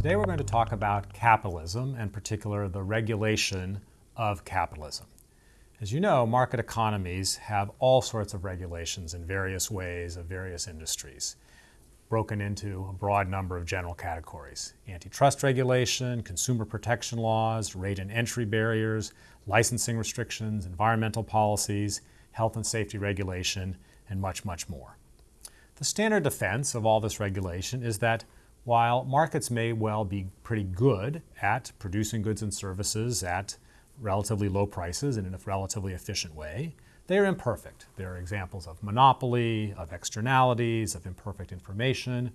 Today we're going to talk about capitalism, and in particular the regulation of capitalism. As you know, market economies have all sorts of regulations in various ways of various industries, broken into a broad number of general categories. Antitrust regulation, consumer protection laws, rate and entry barriers, licensing restrictions, environmental policies, health and safety regulation, and much, much more. The standard defense of all this regulation is that while markets may well be pretty good at producing goods and services at relatively low prices and in a relatively efficient way, they are imperfect. There are examples of monopoly, of externalities, of imperfect information,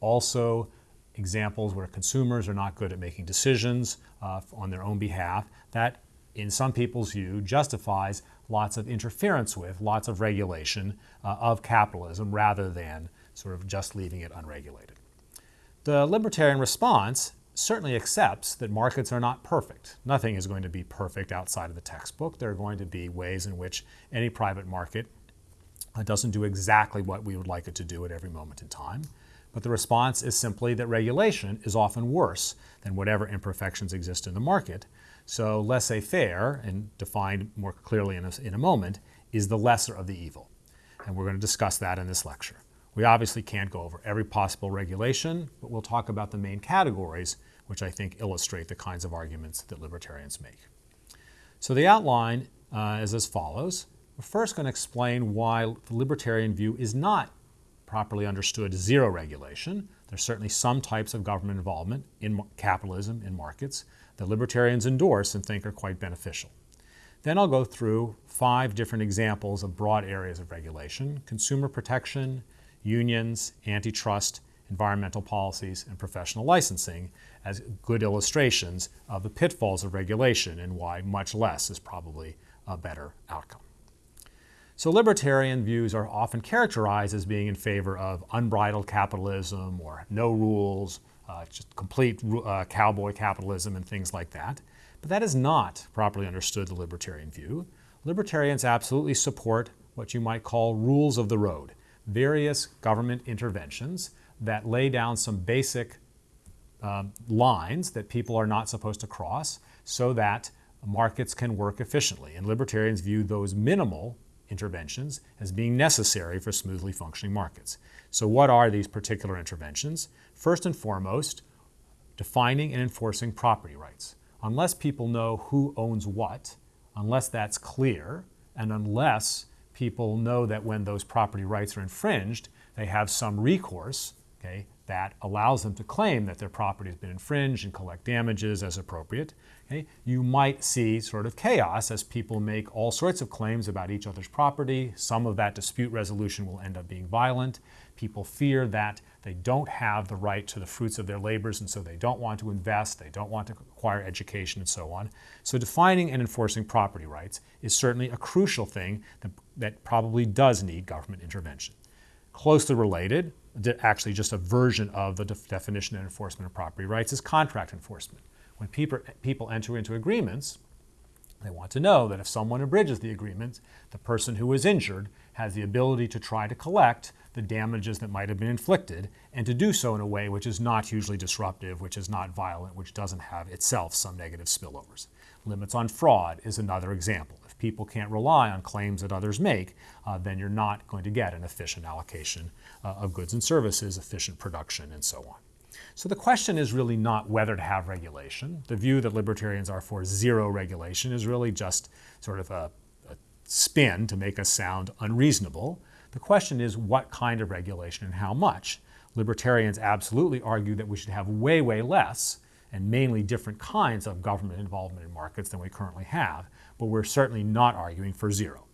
also examples where consumers are not good at making decisions uh, on their own behalf. That, in some people's view, justifies lots of interference with, lots of regulation uh, of capitalism rather than sort of just leaving it unregulated. The libertarian response certainly accepts that markets are not perfect. Nothing is going to be perfect outside of the textbook. There are going to be ways in which any private market uh, doesn't do exactly what we would like it to do at every moment in time. But the response is simply that regulation is often worse than whatever imperfections exist in the market. So laissez-faire, and defined more clearly in a, in a moment, is the lesser of the evil. And we're going to discuss that in this lecture. We obviously can't go over every possible regulation, but we'll talk about the main categories, which I think illustrate the kinds of arguments that libertarians make. So the outline uh, is as follows. We're first going to explain why the libertarian view is not properly understood zero regulation. There's certainly some types of government involvement in capitalism, in markets, that libertarians endorse and think are quite beneficial. Then I'll go through five different examples of broad areas of regulation, consumer protection, unions, antitrust, environmental policies, and professional licensing as good illustrations of the pitfalls of regulation and why much less is probably a better outcome. So libertarian views are often characterized as being in favor of unbridled capitalism or no rules, uh, just complete uh, cowboy capitalism and things like that. But that is not properly understood the libertarian view. Libertarians absolutely support what you might call rules of the road, various government interventions that lay down some basic uh, lines that people are not supposed to cross so that markets can work efficiently. And libertarians view those minimal interventions as being necessary for smoothly functioning markets. So what are these particular interventions? First and foremost, defining and enforcing property rights. Unless people know who owns what, unless that's clear, and unless people know that when those property rights are infringed, they have some recourse okay, that allows them to claim that their property has been infringed and collect damages as appropriate. Okay? You might see sort of chaos as people make all sorts of claims about each other's property. Some of that dispute resolution will end up being violent. People fear that they don't have the right to the fruits of their labors, and so they don't want to invest, they don't want to acquire education, and so on. So defining and enforcing property rights is certainly a crucial thing that, that probably does need government intervention. Closely related, actually just a version of the definition and enforcement of property rights, is contract enforcement. When people, people enter into agreements, they want to know that if someone abridges the agreement, the person who was injured has the ability to try to collect the damages that might have been inflicted and to do so in a way which is not hugely disruptive, which is not violent, which doesn't have itself some negative spillovers. Limits on fraud is another example. People can't rely on claims that others make, uh, then you're not going to get an efficient allocation uh, of goods and services, efficient production, and so on. So the question is really not whether to have regulation. The view that libertarians are for zero regulation is really just sort of a, a spin to make us sound unreasonable. The question is what kind of regulation and how much. Libertarians absolutely argue that we should have way, way less and mainly different kinds of government involvement in markets than we currently have, but we're certainly not arguing for zero.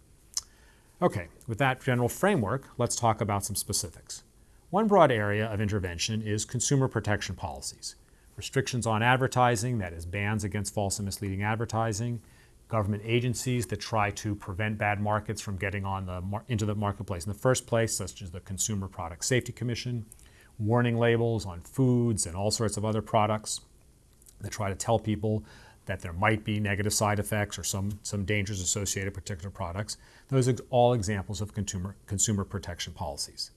Okay, with that general framework, let's talk about some specifics. One broad area of intervention is consumer protection policies. Restrictions on advertising, that is bans against false and misleading advertising, government agencies that try to prevent bad markets from getting on the into the marketplace in the first place, such as the Consumer Product Safety Commission, warning labels on foods and all sorts of other products that try to tell people that there might be negative side effects or some, some dangers associated with particular products. Those are all examples of consumer, consumer protection policies.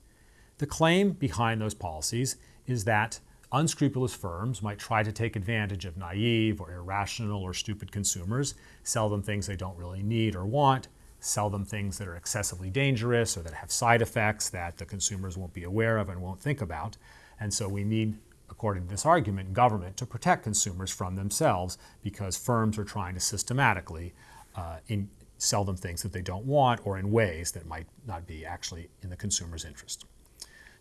The claim behind those policies is that unscrupulous firms might try to take advantage of naive or irrational or stupid consumers, sell them things they don't really need or want, sell them things that are excessively dangerous or that have side effects that the consumers won't be aware of and won't think about. And so we need, according to this argument, government to protect consumers from themselves because firms are trying to systematically uh, in, sell them things that they don't want or in ways that might not be actually in the consumer's interest.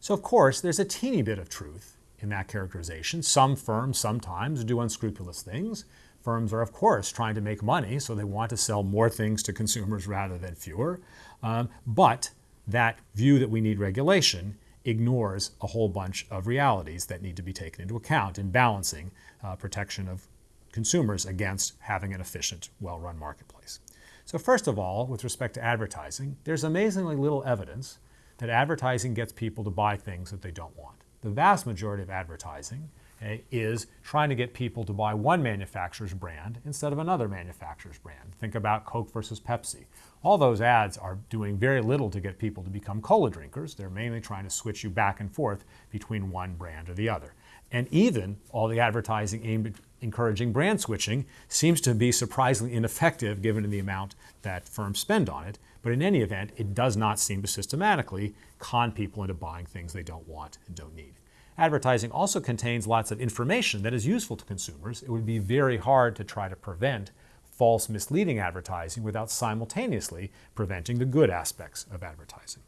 So, of course, there's a teeny bit of truth in that characterization. Some firms sometimes do unscrupulous things. Firms are, of course, trying to make money, so they want to sell more things to consumers rather than fewer. Um, but that view that we need regulation ignores a whole bunch of realities that need to be taken into account in balancing uh, protection of consumers against having an efficient, well run marketplace. So, first of all, with respect to advertising, there's amazingly little evidence that advertising gets people to buy things that they don't want. The vast majority of advertising Eh, is trying to get people to buy one manufacturer's brand instead of another manufacturer's brand. Think about Coke versus Pepsi. All those ads are doing very little to get people to become cola drinkers. They're mainly trying to switch you back and forth between one brand or the other. And even all the advertising aimed at encouraging brand switching seems to be surprisingly ineffective given the amount that firms spend on it. But in any event, it does not seem to systematically con people into buying things they don't want and don't need. Advertising also contains lots of information that is useful to consumers. It would be very hard to try to prevent false, misleading advertising without simultaneously preventing the good aspects of advertising.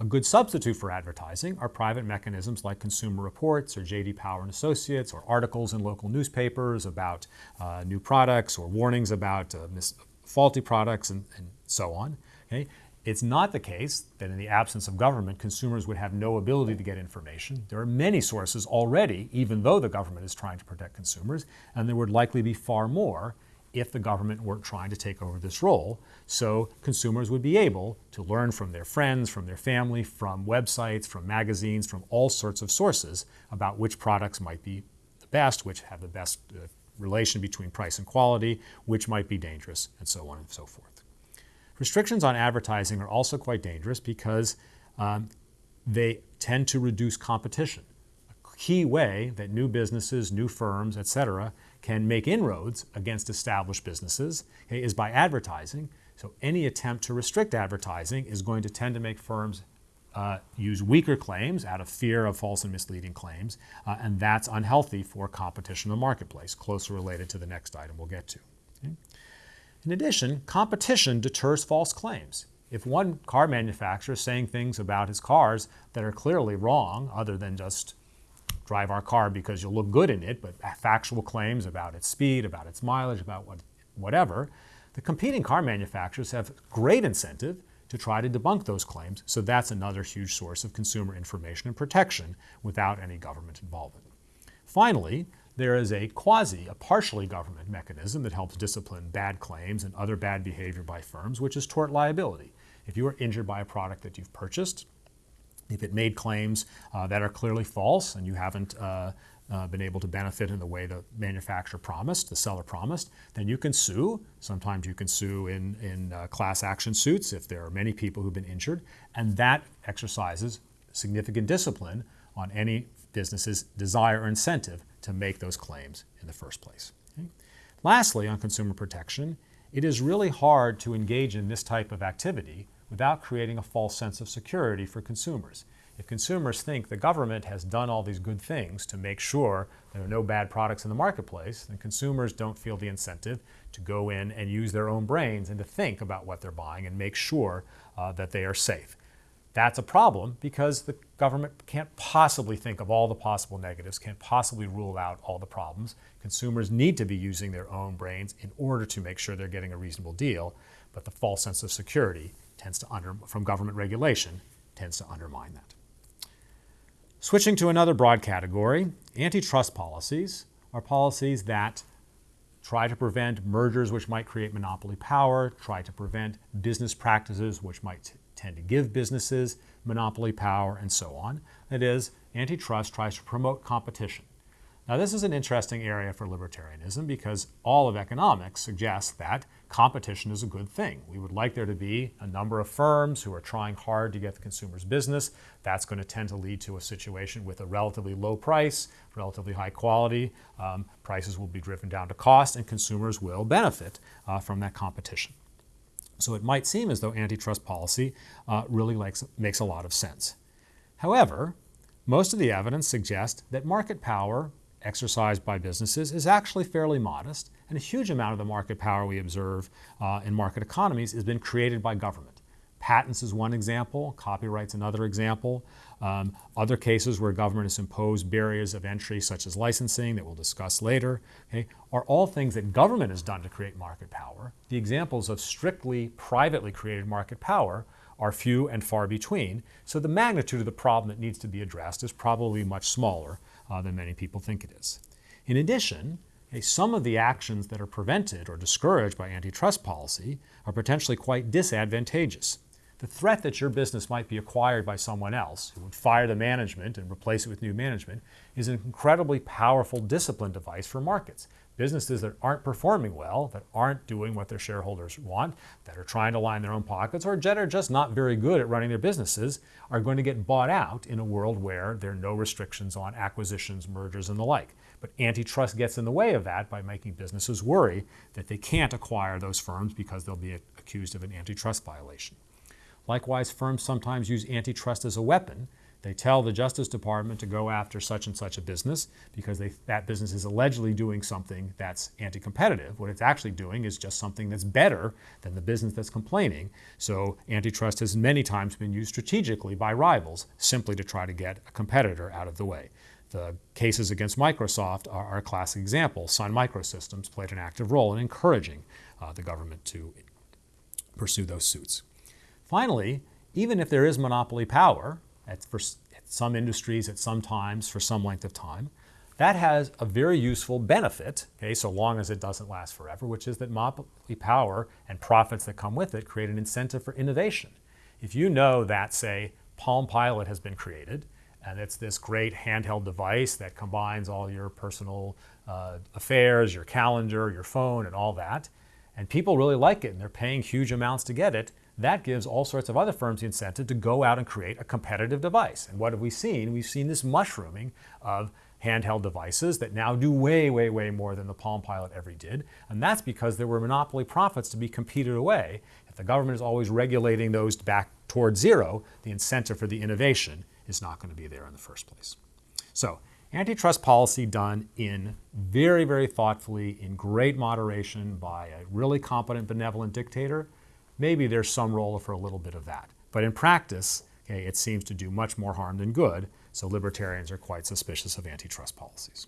A good substitute for advertising are private mechanisms like Consumer Reports or J.D. Power and Associates or articles in local newspapers about uh, new products or warnings about uh, faulty products and, and so on. Okay? It's not the case that in the absence of government, consumers would have no ability to get information. There are many sources already, even though the government is trying to protect consumers, and there would likely be far more if the government weren't trying to take over this role. So consumers would be able to learn from their friends, from their family, from websites, from magazines, from all sorts of sources about which products might be the best, which have the best uh, relation between price and quality, which might be dangerous, and so on and so forth. Restrictions on advertising are also quite dangerous because um, they tend to reduce competition. A key way that new businesses, new firms, etc., can make inroads against established businesses okay, is by advertising. So any attempt to restrict advertising is going to tend to make firms uh, use weaker claims out of fear of false and misleading claims, uh, and that's unhealthy for competition in the marketplace, closely related to the next item we'll get to. In addition, competition deters false claims. If one car manufacturer is saying things about his cars that are clearly wrong, other than just drive our car because you'll look good in it, but factual claims about its speed, about its mileage, about what, whatever, the competing car manufacturers have great incentive to try to debunk those claims. So that's another huge source of consumer information and protection without any government involvement. Finally, there is a quasi, a partially government mechanism that helps discipline bad claims and other bad behavior by firms, which is tort liability. If you are injured by a product that you've purchased, if it made claims uh, that are clearly false and you haven't uh, uh, been able to benefit in the way the manufacturer promised, the seller promised, then you can sue. Sometimes you can sue in, in uh, class action suits if there are many people who've been injured, and that exercises significant discipline on any business's desire or incentive to make those claims in the first place. Okay? Lastly, on consumer protection, it is really hard to engage in this type of activity without creating a false sense of security for consumers. If consumers think the government has done all these good things to make sure there are no bad products in the marketplace, then consumers don't feel the incentive to go in and use their own brains and to think about what they're buying and make sure uh, that they are safe. That's a problem because the government can't possibly think of all the possible negatives, can't possibly rule out all the problems. Consumers need to be using their own brains in order to make sure they're getting a reasonable deal, but the false sense of security tends to under, from government regulation tends to undermine that. Switching to another broad category, antitrust policies are policies that try to prevent mergers which might create monopoly power, try to prevent business practices which might tend to give businesses monopoly power, and so on. That is, antitrust tries to promote competition. Now, this is an interesting area for libertarianism because all of economics suggests that competition is a good thing. We would like there to be a number of firms who are trying hard to get the consumer's business. That's going to tend to lead to a situation with a relatively low price, relatively high quality. Um, prices will be driven down to cost, and consumers will benefit uh, from that competition. So it might seem as though antitrust policy uh, really likes, makes a lot of sense. However, most of the evidence suggests that market power exercised by businesses is actually fairly modest, and a huge amount of the market power we observe uh, in market economies has been created by government. Patents is one example, copyright's another example. Um, other cases where government has imposed barriers of entry, such as licensing, that we'll discuss later, okay, are all things that government has done to create market power. The examples of strictly privately created market power are few and far between, so the magnitude of the problem that needs to be addressed is probably much smaller uh, than many people think it is. In addition, okay, some of the actions that are prevented or discouraged by antitrust policy are potentially quite disadvantageous. The threat that your business might be acquired by someone else who would fire the management and replace it with new management is an incredibly powerful discipline device for markets. Businesses that aren't performing well, that aren't doing what their shareholders want, that are trying to line their own pockets, or that are just not very good at running their businesses, are going to get bought out in a world where there are no restrictions on acquisitions, mergers, and the like. But antitrust gets in the way of that by making businesses worry that they can't acquire those firms because they'll be accused of an antitrust violation. Likewise, firms sometimes use antitrust as a weapon. They tell the Justice Department to go after such and such a business because they, that business is allegedly doing something that's anti competitive. What it's actually doing is just something that's better than the business that's complaining. So, antitrust has many times been used strategically by rivals simply to try to get a competitor out of the way. The cases against Microsoft are, are a classic example. Sun Microsystems played an active role in encouraging uh, the government to pursue those suits. Finally, even if there is monopoly power at, for, at some industries at some times for some length of time, that has a very useful benefit, okay, so long as it doesn't last forever, which is that monopoly power and profits that come with it create an incentive for innovation. If you know that, say, Palm Pilot has been created, and it's this great handheld device that combines all your personal uh, affairs, your calendar, your phone, and all that, and people really like it and they're paying huge amounts to get it, that gives all sorts of other firms the incentive to go out and create a competitive device. And what have we seen? We've seen this mushrooming of handheld devices that now do way, way, way more than the Palm Pilot ever did. And that's because there were monopoly profits to be competed away. If the government is always regulating those back towards zero, the incentive for the innovation is not going to be there in the first place. So, antitrust policy done in very, very thoughtfully, in great moderation by a really competent, benevolent dictator maybe there's some role for a little bit of that. But in practice, okay, it seems to do much more harm than good, so libertarians are quite suspicious of antitrust policies.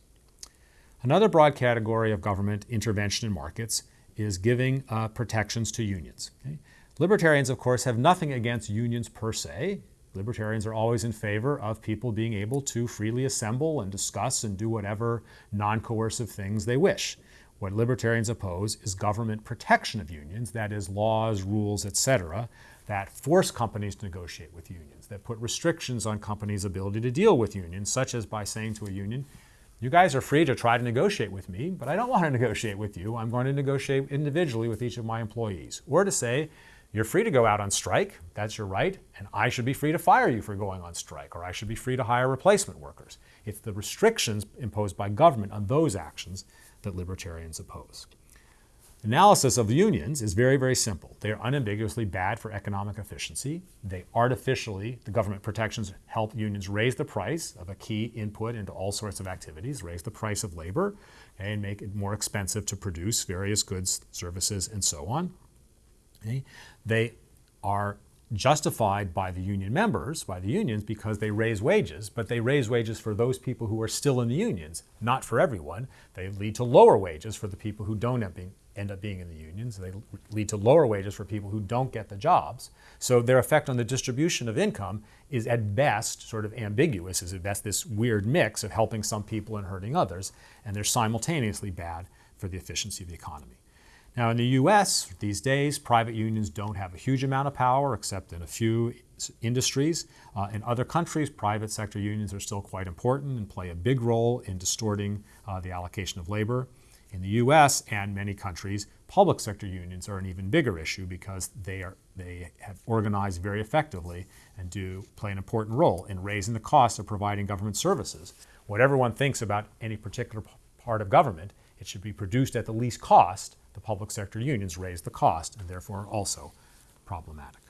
Another broad category of government intervention in markets is giving uh, protections to unions. Okay? Libertarians, of course, have nothing against unions per se. Libertarians are always in favor of people being able to freely assemble and discuss and do whatever non coercive things they wish. What libertarians oppose is government protection of unions, that is, laws, rules, etc., that force companies to negotiate with unions, that put restrictions on companies' ability to deal with unions, such as by saying to a union, you guys are free to try to negotiate with me, but I don't want to negotiate with you. I'm going to negotiate individually with each of my employees. Or to say, you're free to go out on strike, that's your right, and I should be free to fire you for going on strike, or I should be free to hire replacement workers. It's the restrictions imposed by government on those actions that libertarians oppose. Analysis of unions is very, very simple. They are unambiguously bad for economic efficiency. They artificially, the government protections help unions raise the price of a key input into all sorts of activities, raise the price of labor, and make it more expensive to produce various goods, services, and so on. They are justified by the union members, by the unions, because they raise wages, but they raise wages for those people who are still in the unions, not for everyone. They lead to lower wages for the people who don't end up being in the unions. They lead to lower wages for people who don't get the jobs. So their effect on the distribution of income is at best sort of ambiguous, is at best this weird mix of helping some people and hurting others, and they're simultaneously bad for the efficiency of the economy. Now, in the US, these days, private unions don't have a huge amount of power except in a few industries. Uh, in other countries, private sector unions are still quite important and play a big role in distorting uh, the allocation of labor. In the US and many countries, public sector unions are an even bigger issue because they, are, they have organized very effectively and do play an important role in raising the cost of providing government services. Whatever one thinks about any particular part of government, it should be produced at the least cost the public sector unions raise the cost and therefore also problematic.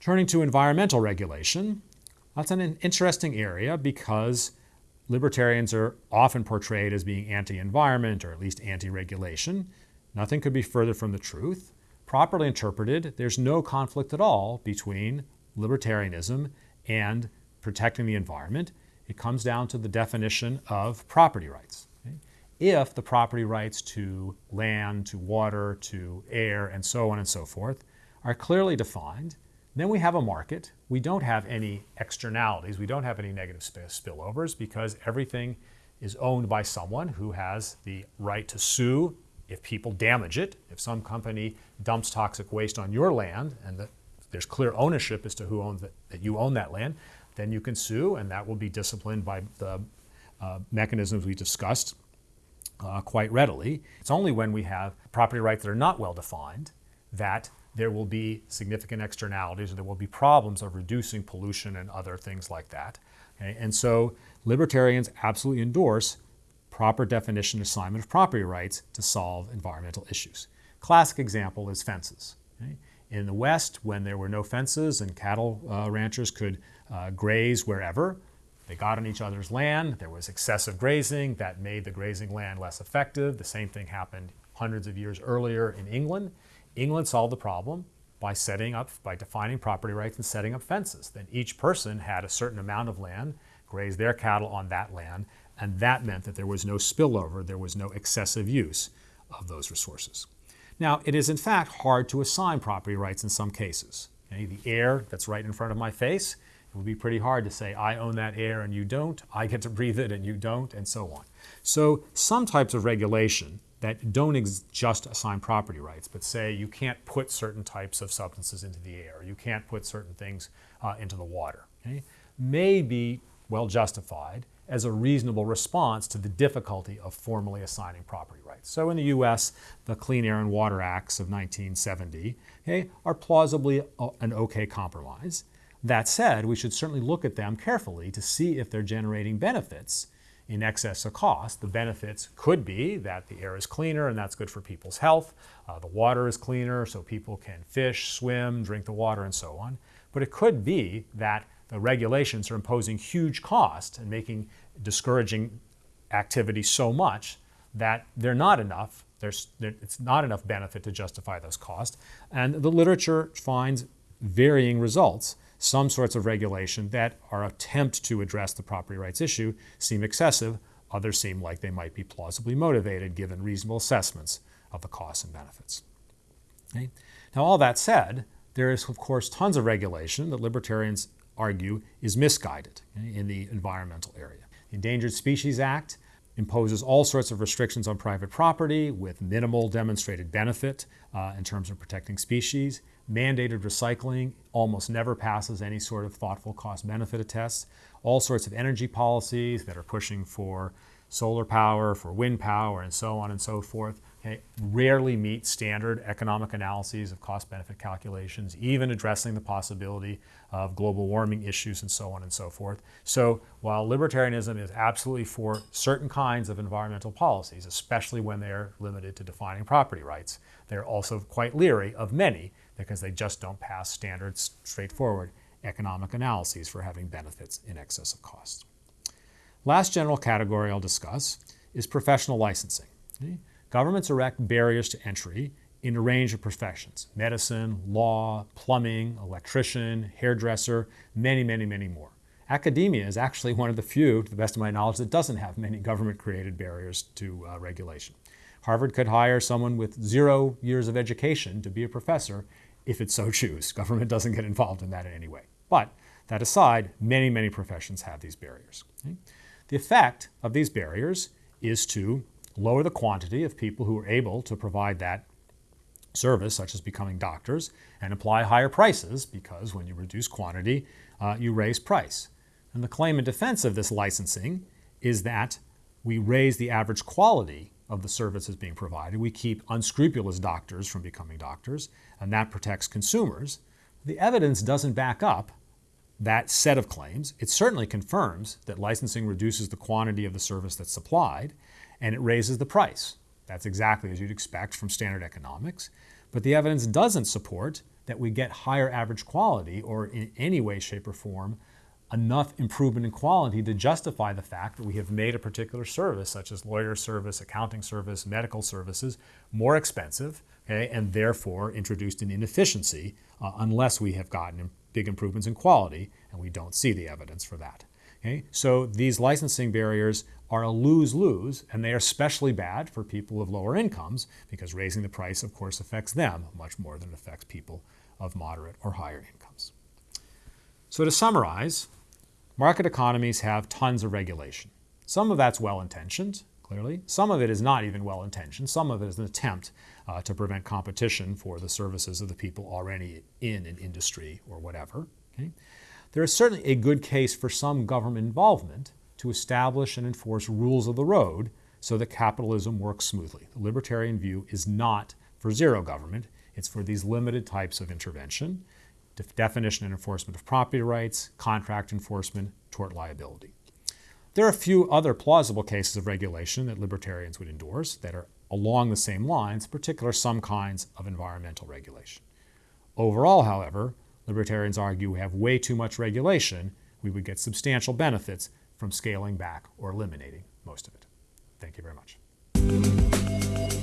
Turning to environmental regulation, that's an interesting area because libertarians are often portrayed as being anti-environment or at least anti-regulation. Nothing could be further from the truth. Properly interpreted, there's no conflict at all between libertarianism and protecting the environment. It comes down to the definition of property rights if the property rights to land, to water, to air, and so on and so forth are clearly defined, then we have a market. We don't have any externalities. We don't have any negative spillovers because everything is owned by someone who has the right to sue if people damage it. If some company dumps toxic waste on your land and the, there's clear ownership as to who owns it, that you own that land, then you can sue and that will be disciplined by the uh, mechanisms we discussed uh, quite readily. It's only when we have property rights that are not well defined that there will be significant externalities or there will be problems of reducing pollution and other things like that. Okay? And so libertarians absolutely endorse proper definition and assignment of property rights to solve environmental issues. Classic example is fences. Okay? In the West, when there were no fences and cattle uh, ranchers could uh, graze wherever, they got on each other's land. There was excessive grazing that made the grazing land less effective. The same thing happened hundreds of years earlier in England. England solved the problem by setting up, by defining property rights and setting up fences. Then each person had a certain amount of land, grazed their cattle on that land, and that meant that there was no spillover, there was no excessive use of those resources. Now, it is in fact hard to assign property rights in some cases. Okay? The air that's right in front of my face would be pretty hard to say, I own that air and you don't, I get to breathe it and you don't, and so on. So some types of regulation that don't just assign property rights, but say you can't put certain types of substances into the air, you can't put certain things uh, into the water, okay, may be well justified as a reasonable response to the difficulty of formally assigning property rights. So in the US, the Clean Air and Water Acts of 1970 okay, are plausibly an okay compromise. That said, we should certainly look at them carefully to see if they're generating benefits in excess of cost. The benefits could be that the air is cleaner and that's good for people's health. Uh, the water is cleaner so people can fish, swim, drink the water, and so on. But it could be that the regulations are imposing huge costs and making discouraging activity so much that they're not enough. There's, it's not enough benefit to justify those costs. And the literature finds varying results some sorts of regulation that are attempt to address the property rights issue seem excessive. Others seem like they might be plausibly motivated given reasonable assessments of the costs and benefits. Okay? Now, all that said, there is, of course, tons of regulation that libertarians argue is misguided in the environmental area. The Endangered Species Act imposes all sorts of restrictions on private property with minimal demonstrated benefit uh, in terms of protecting species. Mandated recycling almost never passes any sort of thoughtful cost benefit test. All sorts of energy policies that are pushing for solar power, for wind power, and so on and so forth, okay, rarely meet standard economic analyses of cost benefit calculations, even addressing the possibility of global warming issues and so on and so forth. So while libertarianism is absolutely for certain kinds of environmental policies, especially when they're limited to defining property rights, they're also quite leery of many because they just don't pass standard, straightforward economic analyses for having benefits in excess of costs. Last general category I'll discuss is professional licensing. Governments erect barriers to entry in a range of professions medicine, law, plumbing, electrician, hairdresser, many, many, many more. Academia is actually one of the few, to the best of my knowledge, that doesn't have many government created barriers to uh, regulation. Harvard could hire someone with zero years of education to be a professor if it so choose. Government doesn't get involved in that in any way. But that aside, many, many professions have these barriers. Okay? The effect of these barriers is to lower the quantity of people who are able to provide that service, such as becoming doctors, and apply higher prices because when you reduce quantity, uh, you raise price. And the claim in defense of this licensing is that we raise the average quality of the services being provided. We keep unscrupulous doctors from becoming doctors, and that protects consumers. The evidence doesn't back up that set of claims. It certainly confirms that licensing reduces the quantity of the service that's supplied, and it raises the price. That's exactly as you'd expect from standard economics. But the evidence doesn't support that we get higher average quality or in any way, shape, or form enough improvement in quality to justify the fact that we have made a particular service, such as lawyer service, accounting service, medical services, more expensive, okay, and therefore introduced an inefficiency uh, unless we have gotten big improvements in quality, and we don't see the evidence for that. Okay? So these licensing barriers are a lose-lose, and they are especially bad for people of lower incomes because raising the price, of course, affects them much more than it affects people of moderate or higher incomes. So to summarize, market economies have tons of regulation. Some of that's well-intentioned, clearly. Some of it is not even well-intentioned. Some of it is an attempt uh, to prevent competition for the services of the people already in an industry or whatever. Okay? There is certainly a good case for some government involvement to establish and enforce rules of the road so that capitalism works smoothly. The libertarian view is not for zero government, it's for these limited types of intervention definition and enforcement of property rights, contract enforcement, tort liability. There are a few other plausible cases of regulation that libertarians would endorse that are along the same lines, particularly some kinds of environmental regulation. Overall, however, libertarians argue we have way too much regulation. We would get substantial benefits from scaling back or eliminating most of it. Thank you very much.